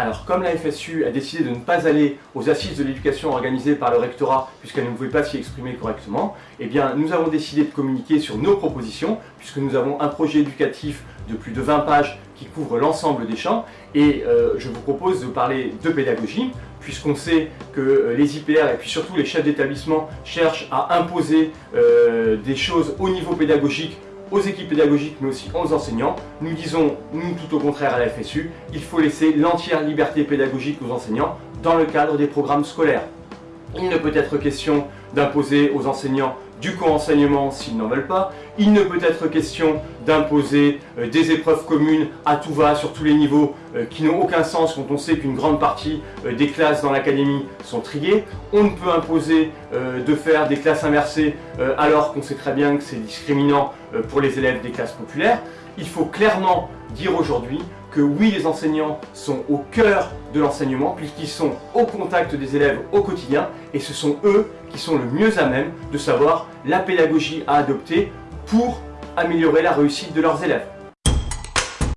Alors, comme la FSU a décidé de ne pas aller aux assises de l'éducation organisées par le rectorat, puisqu'elle ne pouvait pas s'y exprimer correctement, eh nous avons décidé de communiquer sur nos propositions, puisque nous avons un projet éducatif de plus de 20 pages qui couvre l'ensemble des champs, et euh, je vous propose de parler de pédagogie, puisqu'on sait que euh, les IPR et puis surtout les chefs d'établissement cherchent à imposer euh, des choses au niveau pédagogique aux équipes pédagogiques mais aussi aux enseignants. Nous disons, nous tout au contraire à la FSU, il faut laisser l'entière liberté pédagogique aux enseignants dans le cadre des programmes scolaires. Il ne peut être question d'imposer aux enseignants du co-enseignement s'ils n'en veulent pas. Il ne peut être question d'imposer euh, des épreuves communes à tout va sur tous les niveaux euh, qui n'ont aucun sens quand on sait qu'une grande partie euh, des classes dans l'académie sont triées. On ne peut imposer de faire des classes inversées alors qu'on sait très bien que c'est discriminant pour les élèves des classes populaires. Il faut clairement dire aujourd'hui que oui, les enseignants sont au cœur de l'enseignement puisqu'ils sont au contact des élèves au quotidien et ce sont eux qui sont le mieux à même de savoir la pédagogie à adopter pour améliorer la réussite de leurs élèves.